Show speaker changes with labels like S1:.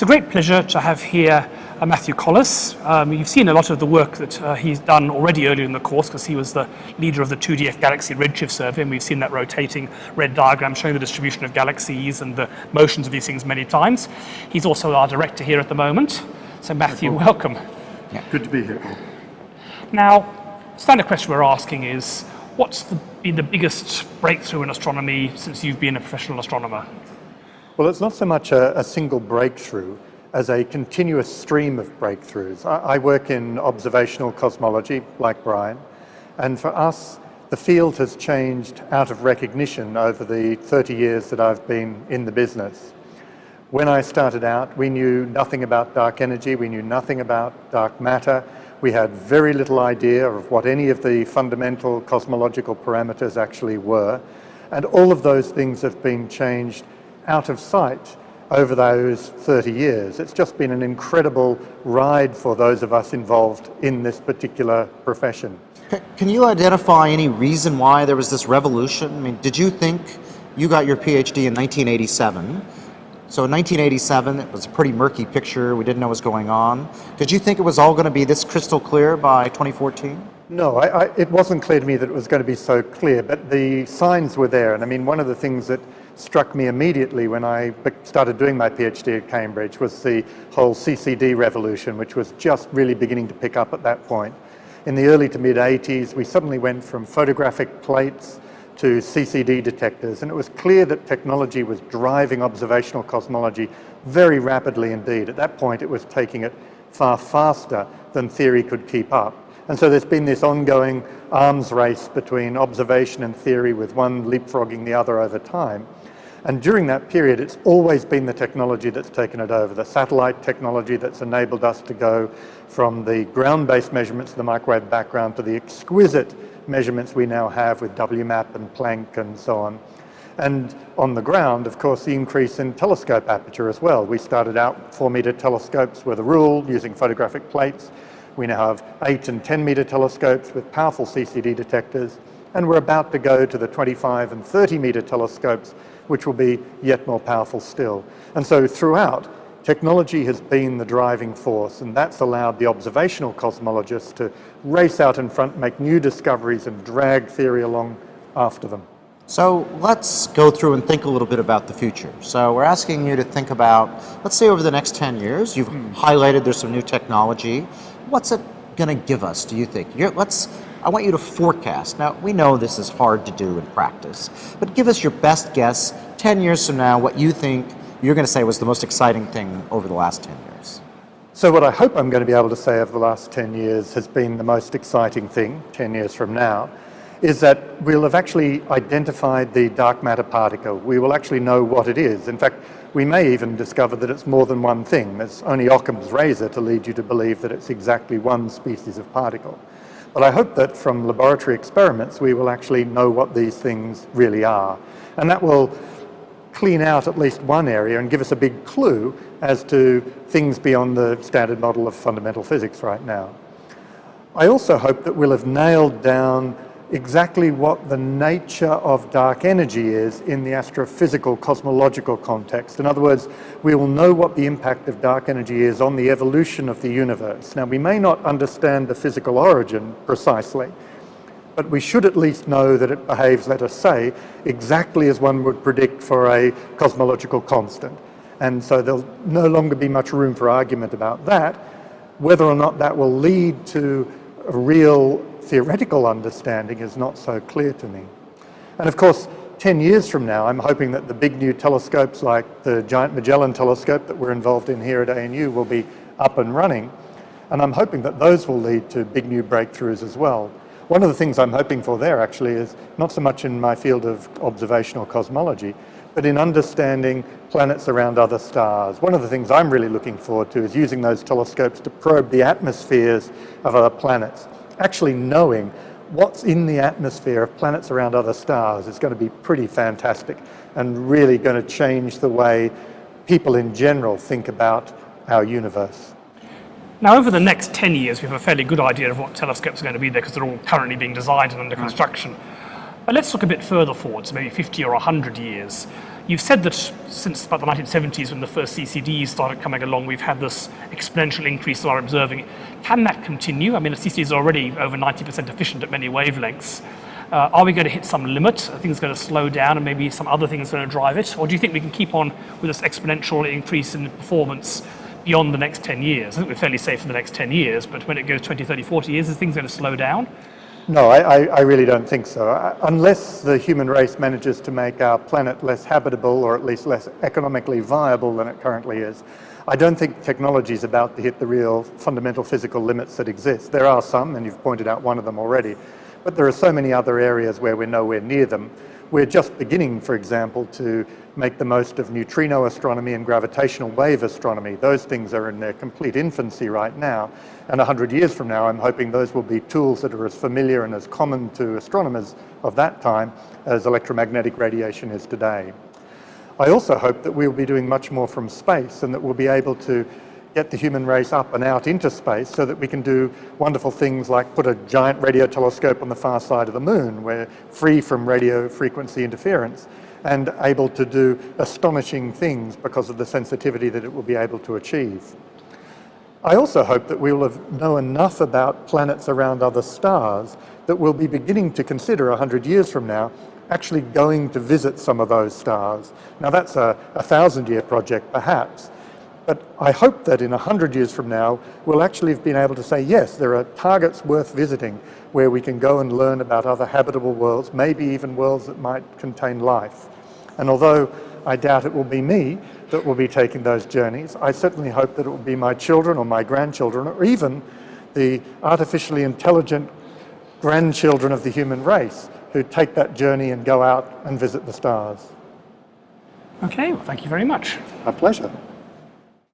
S1: It's a great pleasure to have here uh, Matthew Colless. Um, you've seen a lot of the work that uh, he's done already earlier in the course because he was the leader of the 2DF Galaxy Redshift survey and we've seen that rotating red diagram showing the distribution of galaxies and the motions of these things many times. He's also our director here at the moment. So Matthew, welcome.
S2: Yeah. Good to be here, Paul.
S1: Now, standard question we're asking is, what's the, been the biggest breakthrough in astronomy since you've been a professional astronomer?
S2: Well, it's not so much a, a single breakthrough as a continuous stream of breakthroughs. I, I, work in observational cosmology, like Brian, and for us, the field has changed out of recognition over the 30 years that I've been in the business. When I started out, we knew nothing about dark energy, we knew nothing about dark matter, we had very little idea of what any of the fundamental cosmological parameters actually were, and all of those things have been changed out of sight over those 30 years. It's just been an incredible ride for those of us involved in this particular profession.
S3: Can you identify any reason why there was this revolution? I mean, did you think you got your PhD in 1987? So in 1987, it was a pretty murky picture. We didn't know what was going on. Did you think it was all going to be this crystal clear by 2014?
S2: No, I, I, it wasn't clear to me that it was going to be so clear, but the signs were there. And I mean, one of the things that struck me immediately when I started doing my PhD at Cambridge was the whole CCD revolution, which was just really beginning to pick up at that point. In the early to mid 80s, we suddenly went from photographic plates to CCD detectors, and it was clear that technology was driving observational cosmology very rapidly indeed. At that point, it was taking it far faster than theory could keep up. And so there's been this ongoing arms race between observation and theory with one leapfrogging the other over time. And during that period, it's always been the technology that's taken it over, the satellite technology that's enabled us to go from the ground-based measurements of the microwave background to the exquisite measurements we now have with WMAP and Planck and so on. And on the ground, of course, the increase in telescope aperture as well. We started out four meter telescopes were the rule using photographic plates. We now have eight and 10 meter telescopes with powerful CCD detectors. And we're about to go to the 25 and 30 meter telescopes which will be yet more powerful still. And so throughout, technology has been the driving force, and that's allowed the observational cosmologists to race out in front, make new discoveries, and drag theory along after them.
S3: So let's go through and think a little bit about the future. So we're asking you to think about, let's say over the next 10 years, you've hmm. highlighted there's some new technology. What's it going to give us, do you think? You're, let's I want you to forecast. Now, we know this is hard to do in practice, but give us your best guess 10 years from now what you think you're going to say was the most exciting thing over the last 10 years.
S2: So what I hope I'm going to be able to say over the last 10 years has been the most exciting thing 10 years from now is that we'll have actually identified the dark matter particle. We will actually know what it is. In fact, we may even discover that it's more than one thing. It's only Occam's razor to lead you to believe that it's exactly one species of particle. But I hope that from laboratory experiments, we will actually know what these things really are. And that will clean out at least one area and give us a big clue as to things beyond the standard model of fundamental physics right now. I also hope that we'll have nailed down exactly what the nature of dark energy is in the astrophysical cosmological context. In other words, we will know what the impact of dark energy is on the evolution of the universe. Now, we may not understand the physical origin precisely, but we should at least know that it behaves, let us say, exactly as one would predict for a cosmological constant. And so there'll no longer be much room for argument about that. Whether or not that will lead to a real theoretical understanding is not so clear to me. And of course, 10 years from now, I'm hoping that the big new telescopes like the Giant Magellan telescope that we're involved in here at ANU will be up and running. And I'm hoping that those will lead to big new breakthroughs as well. One of the things I'm hoping for there actually is not so much in my field of observational cosmology, but in understanding planets around other stars. One of the things I'm really looking forward to is using those telescopes to probe the atmospheres of other planets actually knowing what's in the atmosphere of planets around other stars is going to be pretty fantastic and really going to change the way people in general think about our universe.
S1: Now, over the next 10 years, we have a fairly good idea of what telescopes are going to be there because they're all currently being designed and under hmm. construction. But let's look a bit further forward, so maybe 50 or 100 years. You've said that since about the 1970s, when the first CCDs started coming along, we've had this exponential increase in our observing. Can that continue? I mean, the CCDs are already over 90% efficient at many wavelengths. Uh, are we going to hit some limit? Are things going to slow down and maybe some other things are going to drive it? Or do you think we can keep on with this exponential increase in performance beyond the next 10 years? I think we're fairly safe for the next 10 years, but when it goes 20, 30, 40 years, is things going to slow down?
S2: No, I, I, really don't think so. Unless the human race manages to make our planet less habitable or at least less economically viable than it currently is, I don't think technology is about to hit the real fundamental physical limits that exist. There are some, and you've pointed out one of them already, but there are so many other areas where we're nowhere near them. We're just beginning, for example, to make the most of neutrino astronomy and gravitational wave astronomy. Those things are in their complete infancy right now. And 100 years from now, I'm hoping those will be tools that are as familiar and as common to astronomers of that time as electromagnetic radiation is today. I also hope that we'll be doing much more from space and that we'll be able to get the human race up and out into space so that we can do wonderful things like put a giant radio telescope on the far side of the moon. We're free from radio frequency interference and able to do astonishing things because of the sensitivity that it will be able to achieve. I also hope that we will have know enough about planets around other stars that we'll be beginning to consider 100 years from now actually going to visit some of those stars. Now that's a, a thousand year project perhaps, but I hope that in 100 years from now, we'll actually have been able to say, yes, there are targets worth visiting where we can go and learn about other habitable worlds, maybe even worlds that might contain life. And although I doubt it will be me that will be taking those journeys, I certainly hope that it will be my children or my grandchildren or even the artificially intelligent grandchildren of the human race who take that journey and go out and visit the stars.
S1: Okay, well, thank you very much.
S2: My pleasure.